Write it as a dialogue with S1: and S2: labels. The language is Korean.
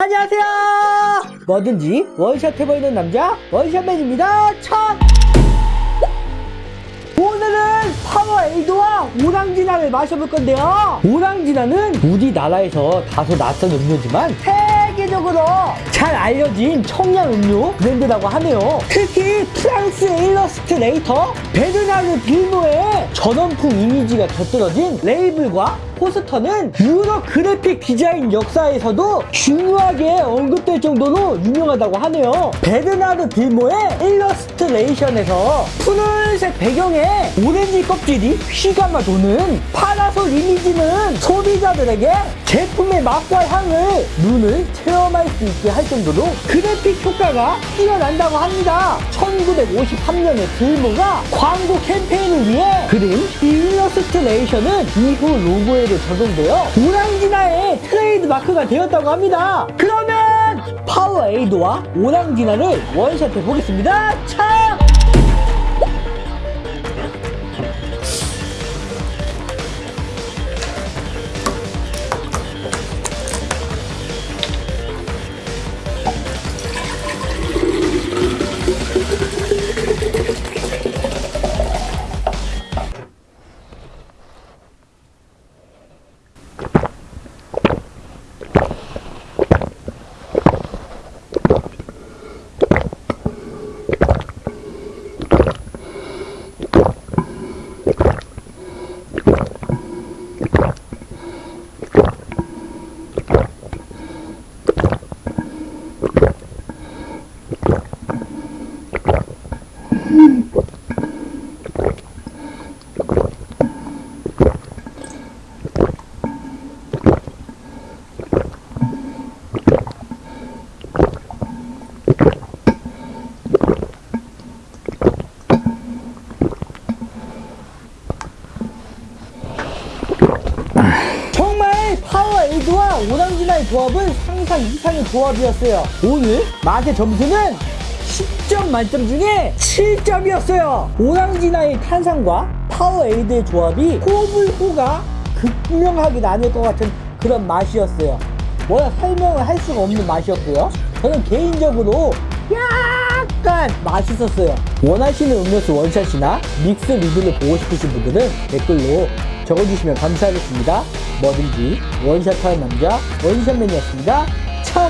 S1: 안녕하세요. 뭐든지 원샷 해보이는 남자 원샷맨입니다. 첫! 오늘은 파워에이드와 오랑지나를 마셔볼 건데요. 오랑지나는 우리나라에서 다소 낯선 음료지만 세계적으로 잘 알려진 청량 음료 브랜드라고 하네요 특히 프랑스 일러스트레이터 베르나르 빌모의 전원풍 이미지가 곁들여진 레이블과 포스터는 유럽 그래픽 디자인 역사에서도 중요하게 언급될 정도로 유명하다고 하네요. 베르나르 빌모의 일러스트레이션에서 푸른색 배경에 오렌지 껍질이 휘감아 도는 파라솔 이미지는 소 비자들에게 제품의 맛과 향을 눈으로 체험할 수 있게 할 정도로 그래픽 효과가 뛰어난다고 합니다. 1953년에 빌모가 광고 캠페인을 위해 이 일러스트레이션은 이후 로고에도 적용되어 오랑지나의 트레이드 마크가 되었다고 합니다. 그러면 파워에이드와 오랑지나를 원샷 해 보겠습니다. 차! 조합은 상상 이상의 조합이었어요. 오늘 맛의 점수는 10점 만점 중에 7점이었어요. 오랑지나의 탄산과 파워에이드의 조합이 호불호가 극명하게 나뉠 것 같은 그런 맛이었어요. 뭐야 설명을 할 수가 없는 맛이었고요. 저는 개인적으로 약간 맛있었어요. 원하시는 음료수 원샷이나 믹스 리뷰를 보고 싶으신 분들은 댓글로 적어주시면 감사하겠습니다. 뭐든지 원샷하는 남자 원샷맨이었습니다.